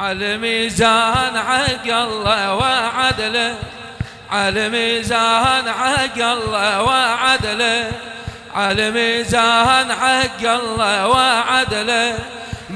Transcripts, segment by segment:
على ميزان حق الله وعدله. على ميزان حق الله وعدله. على ميزان حق الله وعدله.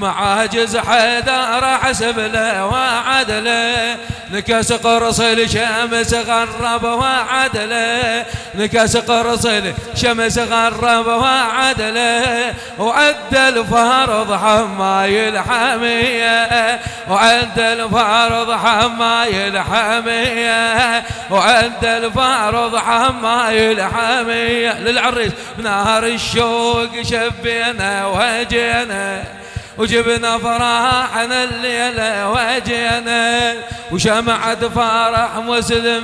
معاجز حيدر حسب له وعدله نكس قرص الشمس غرب وعدله نكس قرص الشمس غرب وعدله وعد الفرض حماي الحمية. وعد الفرض حماي الحمية. وعد الفرض حماي الحمية. للعريس بنهر الشوق شبينا وجينا. وجبنا فرحنا الليلة وجينا وشمعة فرح مسلم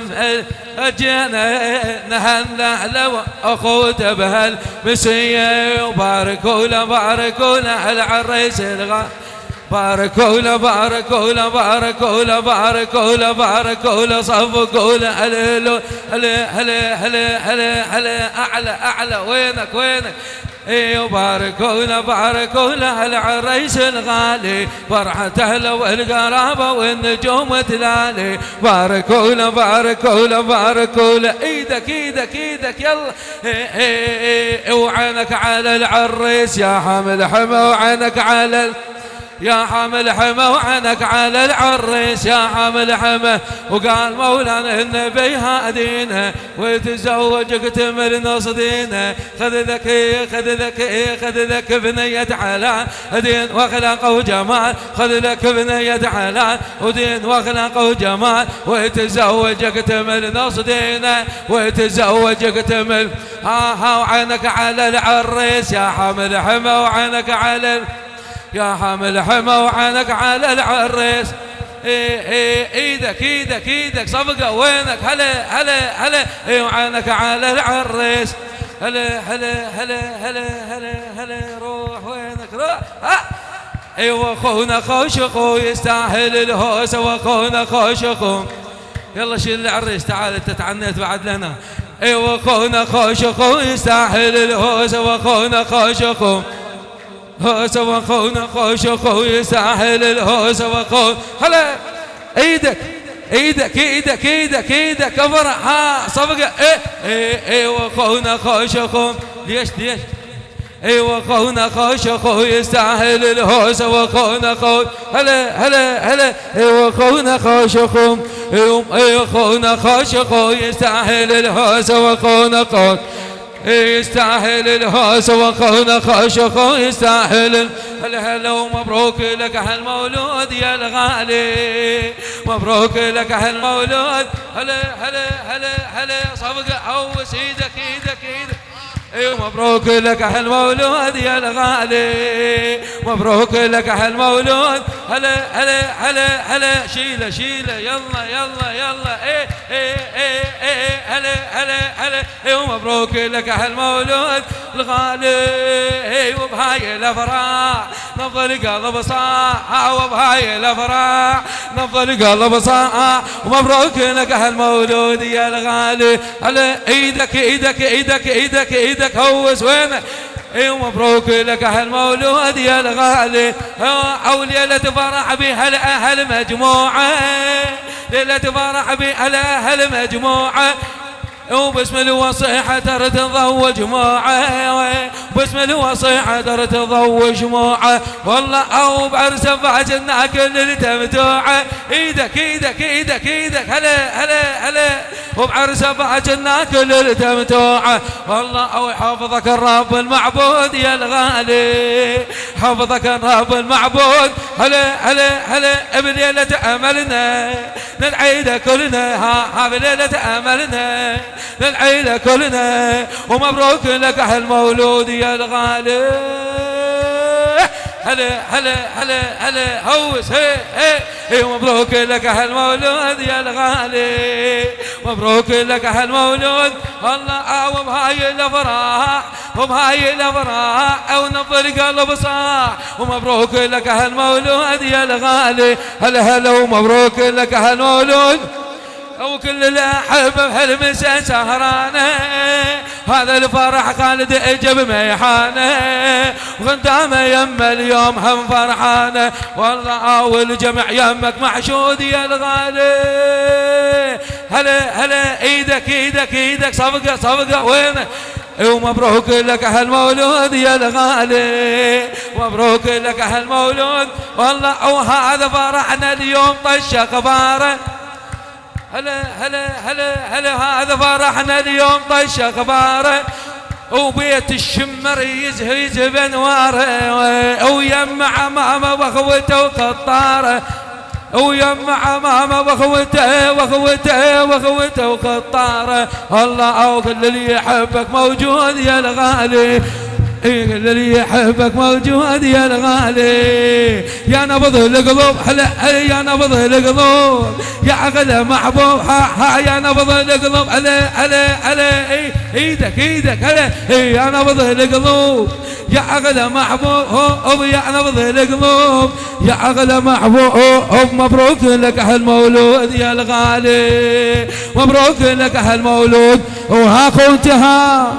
اجينا نهنا لو اخوته بهالمسية وباركوا له باركوا له العريس الغا باركوا له باركوا له باركوا له باركوا له باركوا له صفقوا له هلا هلا هلا هلا هلا اعلى اعلى وينك وينك اي باركوا له العريس الغالي. فرحة اهله والقرابة والنجوم تلالي. له باركوا له إيدك إيدك إيدك يلا. اي اي وعينك على العريس يا حامل حمى وعينك على يا حامل حمى وعنك على العريس يا حامل حمى وقال مولانا النبي هادينا وتزوجك تمر نص دينا خذ ذك خذ ذك خذ ذك بنية على دين وأخلاق وجمال. خذ ذك بنية على ودين وأخلاق وجمال. وتزوجك تمر نص دينا وتزوجك تمر. ها ها وعينك على العريس يا حامل حمى وعينك على يا حامل حمى وعينك على العريس. إيدك إيدك إيدك صفقة وينك؟ هلا هلا هلا. وعينك على العريس. هلا هلا هلا هلا هلا هلا. روح وينك؟ روح. أيوه اخونا خوش اخو يستاهل الهوسه وأخونا خوش اخو يلا شيل العريس تعال أنت تعنيت بعد لنا. أيوه اخونا خوش اخو يستاهل الهوسه وأخونا خوش اخو هوس وخونا خوش خوي ساحل الهوس وخون. هلا إيدك إيدك إيدك إيدك إيدك افرح ها صفقة. إيه إيه إيه وخونا خوش خون ليش ليش؟ اي وخونا خوش خو يستاهل الهوس وخونا خو هلا هلا هلا. اي وخونا خوش خو اي وخونا خوش خو يستاهل الهوس وخونا خو يستاهل الهوس وخونا خوش خو يستاهل هلا هلا ومبروك لك هالمولود يا الغالي. مبروك لك هالمولود. هلا هلا هلا هلا صفقة عوس إيدك إيدك إيدك. اي مبروك لك هالمولود يا الغالي. مبروك لك هالمولود. هلا هلا هلا هلا. شيله شيله. يلا يلا يلا. إيه إيه إيه إيه هلا هلا هلا. اي مبروك لك هالمولود الغالي. اي وبهاي الافراح نفضل قلب صاح وبهاي الأفراح. نفضل قلب صاح ومبروك لك هالمولود يا الغالي. هلا إيدك إيدك إيدك إيدك إيدك هوس وينك. إي مبروك لك هالمولود يا الغالي. أو ليلة فرح بها الاهل مجموعة. ليلة فرح بها الاهل مجموعة. وباسم الوصيحة ترى تضوج جماعة باسم الوصيحة ترى تضوج جماعة والله أو بعرس فاجنا كل التمتوعة إيدك إيدك إيدك إيدك. هلا هلا هلا. وبعرس فاجنا كل التمتوعة والله أو يحفظك الرب المعبود يا الغالي. حفظك الرب المعبود. هلا هلا هلا. بليلة أملنا. للعيد كلنا. ها ها بليلة أملنا. للعيلة كلنا ومبروك لك هالمولود يا الغالي. هلا هلا هلا هلا هوس هي هي. هي مبروك لك هالمولود يا الغالي. مبروك لك هالمولود والله أو بهاي الافراح وبهاي الافراح نظر قلب صاح ومبروك لك هالمولود يا الغالي. هلا هلا ومبروك لك هالمولود وكل الأحبة بهالمسا سهرانة. هذا الفرح خالد إجب ميحانة. وخدامه يم اليوم هم فرحانة. والله والجمع يمك محشود يا الغالي. هلا هلا إيدك إيدك إيدك صفقة صفقة وينك ومبروك لك هالمولود يا الغالي. مبروك لك هالمولود. والله وهذا فرحنا اليوم طش أخباره. هلا هلا هلا هلا هذا فرحنا اليوم طش اخباره وبيت الشمر يزهز بانواره ويمع ماما وأخوته وقطاره ويمع ماما وأخوته وأخوته وأخوته وقطاره الله أو اللي يحبك موجود يا الغالي. اللي يحبك موجود يا الغالي. يا نبض القلوب هلا يا نبض القلوب. يا اغلى محبوب ها ها يا نبض القلوب هلا هلا هلا إيه إيدك إيدك هلا إيه يا نبض القلوب. يا اغلى محبوب يا نبض القلوب. يا اغلى محبوب مبروك لك هالمولود يا الغالي. مبروك لك هالمولود. وها خوتها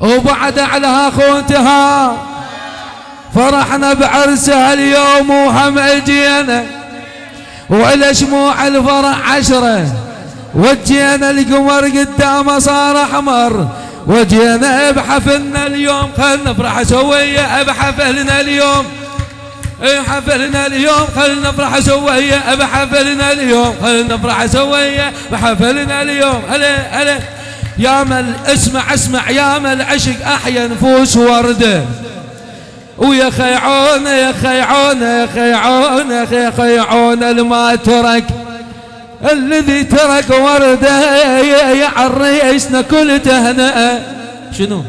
وبعد على خوتها فرحنا بعرسها اليوم وهم اجينا وإلى شموع الفرح عشرة. وجينا القمر قدامه صار أحمر. وجينا بحفلنا اليوم. خلنا نفرح سوية بحفلنا اليوم. حفلنا اليوم. خلنا نفرح سوية بحفلنا اليوم. خلنا نفرح سوية بحفلنا اليوم. هلا هلا. يا مل اسمع اسمع. يا مل عشق أحيا نفوس ورده ويا خيعون يا خيعون يا خيعون يا خيعون الما ترك. الذي ترك ورده يا عريسنا كل تهنئه شنو؟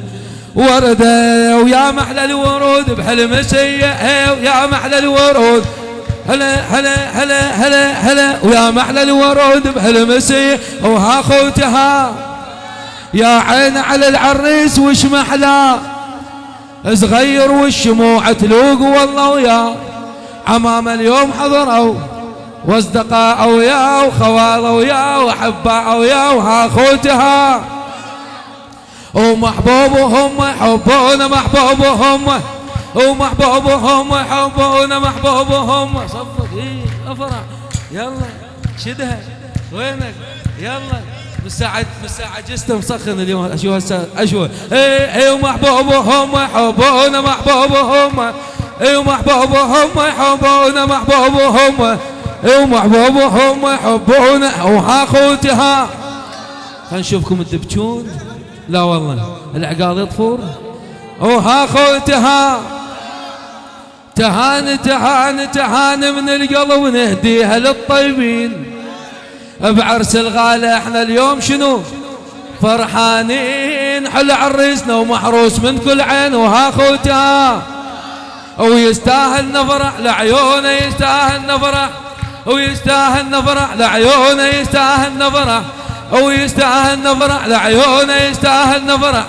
ورده ويا محلى الورود بحلمسيه ويا محلى الورود. هلا هلا هلا هلا هلا. ويا محلى الورود بحلمسيه وها خوتها. يا عين على العريس وش محلى؟ صغير والشموع تلوق والله ويا. عمام اليوم حضروا واصدقاء وياه وخوال وياه وياه وها خوتها ومحبوبهم يحبون محبوبهم ومحبوبهم يحبون محبوبهم. صفق إيه افرح يلا شدها. وينك؟ يلا. مساعد مساعد جسته مسخن اليوم أشوف هسه أشوف اي اي ومحبوبهم يحبون محبوبهم اي ومحبوبهم يحبون محبوبهم اي ومحبوبهم يحبون وها خوتها خلينا نشوفكم تبكون لا والله العقال يطفور وها خوتها تهان تهان تهان من القلب ونهديها للطيبين بعرس الغالة إحنا اليوم شنو؟ فرحانين حل عريسنا ومحروس من كل عين وها خوتا ويستاهل نفرح لعيونه يستاهل نفرح. ويستاهل نفرح لعيونه يستاهل نفرح. ويستاهل نفرح لعيونه يستاهل نفرح.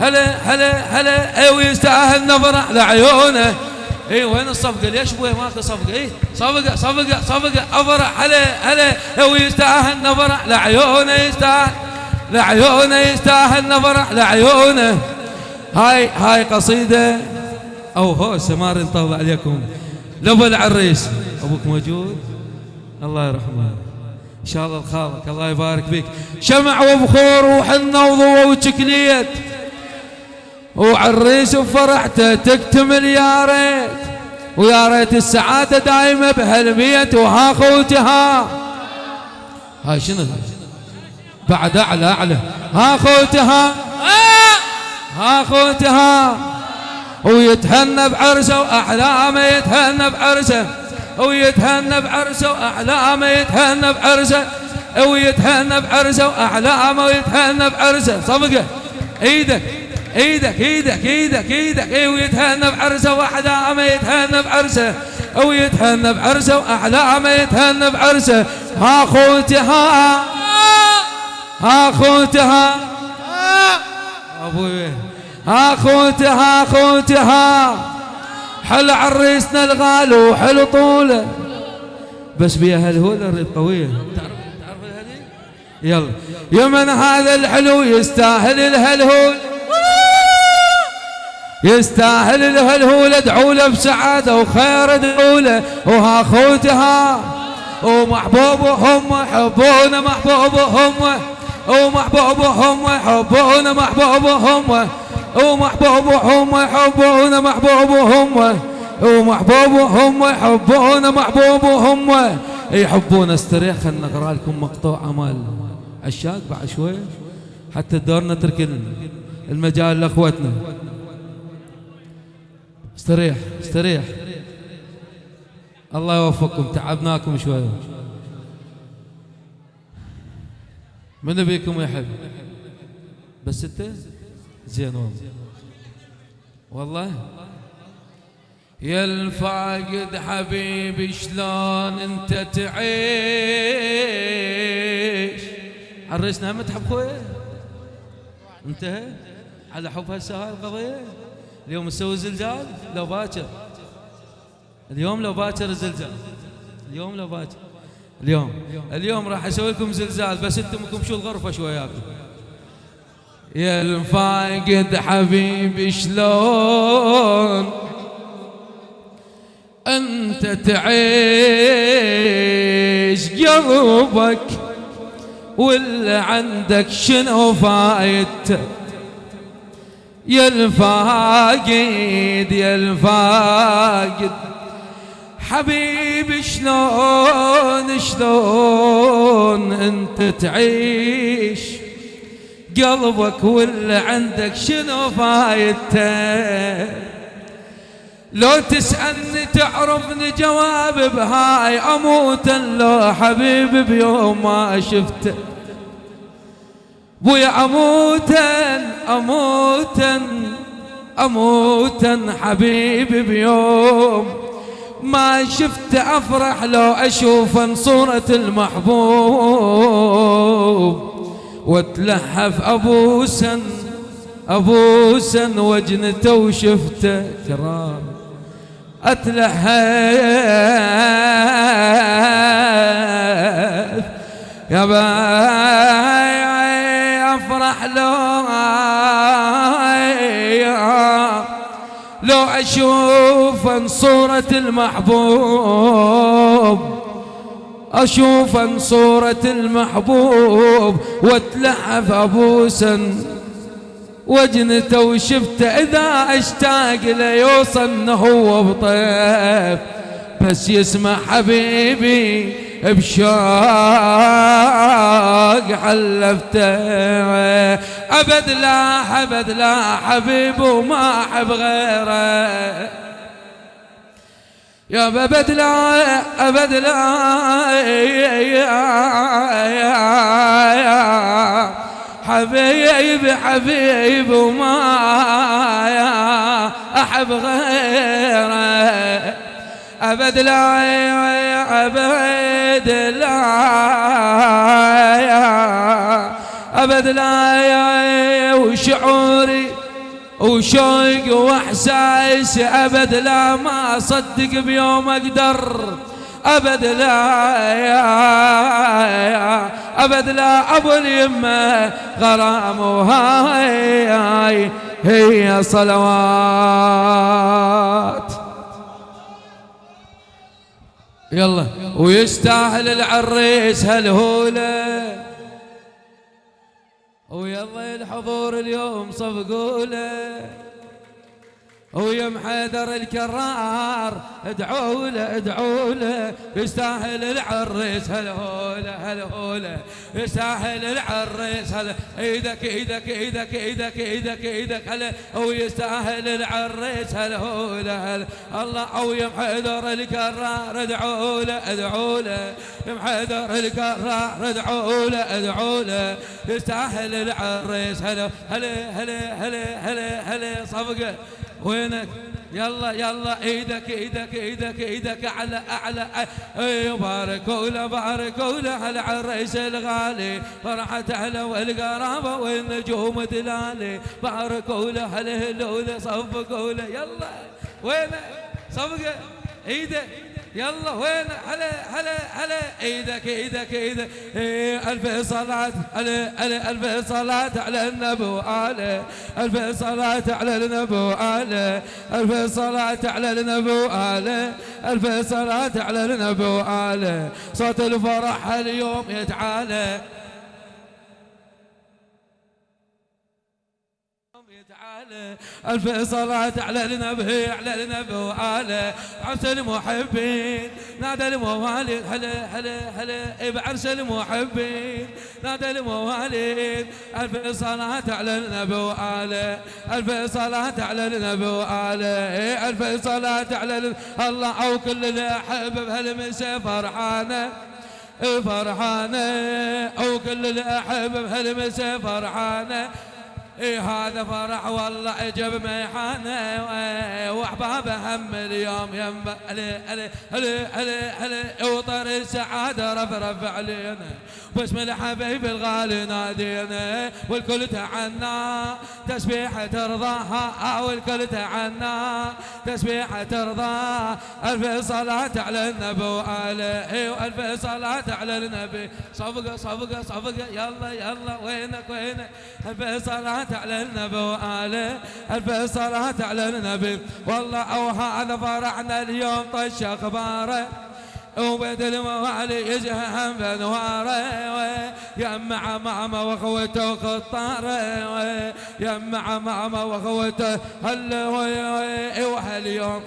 هلا هلا هلا. ويستاهل نفرح لعيونه. اي وين الصفقه ليش أبوي ماكو صفقه اي صفقه صفقه صفقه افرح هلا هلا هو يستاهل نفرح لعيونه يستاهل لعيونه يستاهل نفرح لعيونه هاي هاي قصيدة. أو هو سمار نطول عليكم. لابو العريس. أبوك موجود؟ الله يرحمه. إن شاء الله الخالق الله يبارك فيك. شمع وبخور وحنة وضوء وشكليت. وعريس بفرحته تكتمل يا ريت. ويا ريت السعادة دايمة بهالبيت وها خوتها. هاي شنو؟ بعد أعلى أعلى. ها خوتها. ها خوتها. ويتهنى بعرسه وأحلامه يتهنى بعرسه. ويتهنى بعرسه وأحلامه يتهنى بعرسه. ويتهنى بعرسه وأحلامه ويتهنى بعرسه. صفقة. إيدك. إيدك إيدك إيدك إيدك. اي ويتهنى بعرسه واحلامه يتهنى بعرسه. ويتهنى بعرسه واحلامه يتهنى بعرسه. ها خوتها ها. خوتها أبوي. ها خوتها خوتها حل عريسنا الغالي وحل طوله. بس بيها هالهولر القويه يلا. يا من هذا الحلو يستاهل الهلهول. يستاهل الهلهول ادعوا له بسعادة وخير ادعوا له. وها خوتها ومحبوبهم يحبون محبوبهم ومحبوبهم يحبون محبوبهم ومحبوبهم يحبون محبوبهم ومحبوبهم يحبون محبوبهم. يحبون استريح خلنا نقرا لكم مقطوعه مال عشاق بعد شوي. حتى الدور نترك المجال لأخوتنا. استريح استريح. الله يوفقكم تعبناكم شوي. من بيكم يحب؟ بس انت؟ زين والله. والله؟ يا الفاقد حبيبي شلون انت تعيش؟ عرسنا هم تحب خويا؟ انتهى؟ على حب هسه هاي القضية؟ اليوم نسوي زلزال؟ لو باكر. اليوم لو باكر زلزال. اليوم لو باكر. اليوم. اليوم راح أسوي لكم زلزال بس أنتم شو الغرفة شوياكم يا الفاقد حبيبي شلون؟ أنت تعيش قلبك ولا عندك شنو فايدته؟ يا الفاقد يا الفاقد. حبيبي شلون شلون انت تعيش؟ قلبك ولا عندك شنو فايدته؟ لو تسألني تعرفني جواب بهاي أموت لو حبيبي بيوم ما شفته. بويا أموتا أموتا أموتا حبيبي بيوم. ما شفت أفرح لو أشوف صورة المحبوب. وتلحف أبوسا أبوسا وجنته وشفته كرام أتلحف يا باي افرح لو أشوف صورة المحبوب أشوف صورة المحبوب واتلحف ابوسا وجنته وشفته إذا أشتاق ليوصل هو بطيف بس يسمع حبيبي بشوق حلفته. أبد لا أبد لا حبيب وما أحب غيره. يا أبد لا أبد لا. حبيب حبيب وما أحب غيره. أبد لا أبد لا أبد لا وشعوري وشوق واحساس ابد لا ما اصدق بيوم أقدر ابد لا يا ابد لا ابو اليمه غرام وهاي هي صلوات يلا. ويستاهل العريس هالهولة. ويلا الحضور اليوم صفقوا له ويم حيدر الكرار ادعوا له ادعوا له. يستاهل العريس هالهوله هالهوله يستاهل العريس هلا إيدك إيدك إيدك إيدك إيدك إيدك هلا ويستاهل العريس هالهوله هلا الله. يم حيدر الكرار ادعوا له ادعوا له. يم حيدر الكرار ادعوا له ادعوا له. يستاهل العريس هلا هلا هلا هلا هلا صفقة. وينك؟ يلا يلا إيدك إيدك إيدك إيدك اعلى أعلى. أي باركوا له باركوا له على العريس الغالي. فرحة اهله والقرابة والنجوم دلالي. باركوا له على هلوله صفقوا له يلا وينك؟ صفقه إيدك. يلا وين؟ هلا هلا هلا. إيدك إيدك إيدك. إيه ألف صلاة. على على ألف صلاة على النبي على ألف صلاة على النبي على ألف صلاة على النبي على ألف صلاة على النبي على صوت الفرح اليوم يتعالى. ألف صلاة على النبي على النبي وعلى عرس المحبين. نادى المواليد هلا هلا هلا بعرس المحبين. نادى المواليد ألف صلاة على النبي وعلى ألف صلاة على النبي وعلى ألف صلاة على الله أو كل اللي أحب بهالمسا فرحانة فرحانة أو كل اللي أحب بهالمسا فرحانة. إيه هذا فرح والله عجب ميحانة واحبابه هم اليوم يم علي علي علي علي وطر السعادة رفرف علينا. باسم الحبيب الغالي نادينا والكل تعنى. تسبيحة ترضاها والكل تعنى. تسبيحة ترضى. ألف صلاة على النبي وآله وألف صلاة على النبي. صفقة صفقة صفقة يلا يلا وينك وينك؟ ألف صلاة على النبي وآله ألف صلاة على النبي والله أو هذا فرحنا اليوم طش أخباره. وبيت الموالي يزهم بانواره يمع ماما واخوته وخطاره يمع ماما واخوته هلا وهاليوم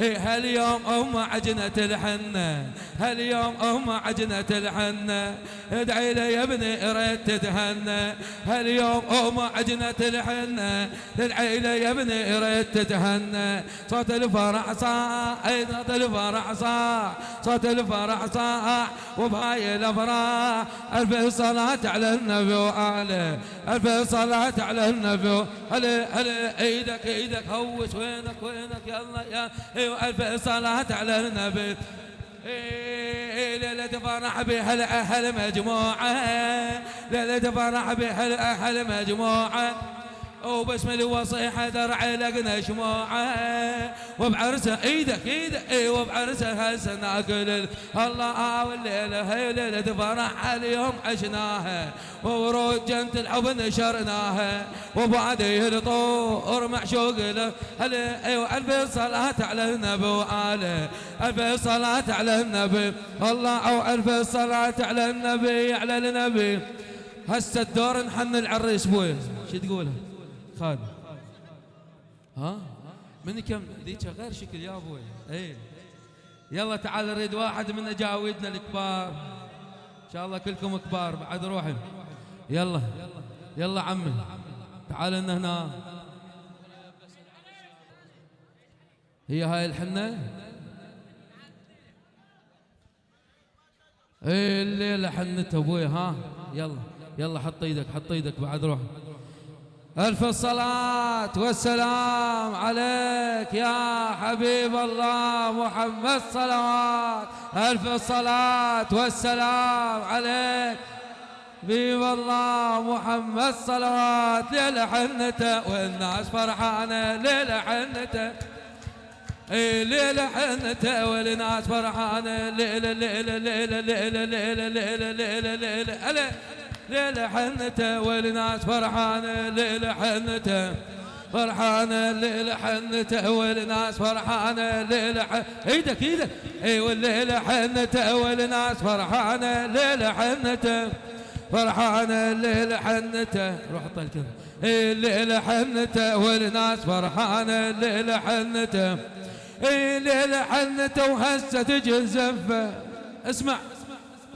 هاليوم أم عجنة الحنة. هاليوم أم عجنة الحنة. ادعي لي يا ابني إريد تتهنى. هاليوم أم عجنة الحنة. ادعي لي يا ابني إريد تتهنى. صوت الفرح صاح صوت الفرح صاح صوت الفرح صاح وبهاي الافراح ألف صلاة على النبي وآله. ألف صلاة على النبي. هلا هلا إيدك إيدك هوس وينك وينك؟ يلا يا أيوه ألف صلاة على النبي. إيه ليلة فرح بهالأهل مجموعة. ليلة فرح بهالأهل مجموعة. وباسم الوصي حذر علقنا شموعه وبعرسه إيدك إيدك اي وبعرسه هسه ناكل الله والليلة هي ليلة فرح اليوم عشناها. وورود جنة الحب نشرناها. وبعديه الطور معشوق له أيوه ألف صلاة على النبي وآله. ألف صلاة على النبي. الله أو ألف صلاة على النبي على النبي. هسه الدور نحن العريس بوي شو تقولها خالد ها؟ من كم؟ ذيك غير شكل يا أبوي. اي يلا تعال نريد واحد من أجاويدنا الكبار. إن شاء الله كلكم كبار بعد روحي. يلا. يلا عمي. تعال لنا هنا. هي هاي الحنة؟ إيه الليلة حنته أبوي ها؟ يلا. يلا حط إيدك حط إيدك بعد روح ألف الصلاة والسلام عليك يا حبيب الله محمد صلوات ألف الصلاة والسلام عليك حبيب الله محمد صلوات ليلة حنته والناس فرحانة ليلة حنته اي ليلة حنته والناس فرحانة ليلة ليلة ليلة ليلة ليلة ليلة ليلة ليلة ليلة حنته والناس فرحانة ليلة حنته. فرحانة ليلة حنته والناس فرحانة ليلة ح... إيدك إيدك اي والليلة حنته والناس فرحانة ليلة حنته. فرحانة الليلة حنته. روح حط الكلمة اي الليلة حنته والناس فرحانة الليلة حنته. اي الليلة حنته وهسه تجي الزفة اسمع.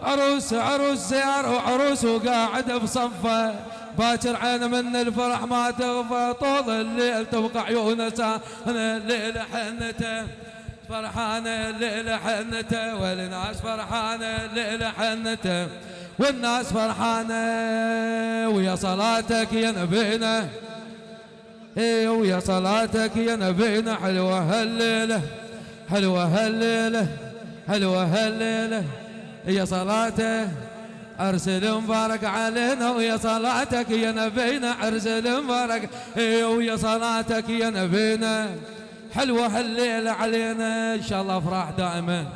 عروس عروس سيارة وعروس وقاعد بصفه باكر عين من الفرح ما تغفى طول الليل تبقى عيونه ساهنة الليل حنته فرحانة الليل حنته والناس فرحانة الليل حنته والناس فرحانة ويا صلاتك يا نبينا إيه ويا صلاتك يا نبينا حلوة هالليلة حلوة هالليلة حلوة هالليلة. يا صلاته أرسل مبارك علينا ويا صلاتك يا نبينا أرسل مبارك. ويا صلاتك يا نبينا. حلوة هالليلة علينا إن شاء الله أفراح دائما.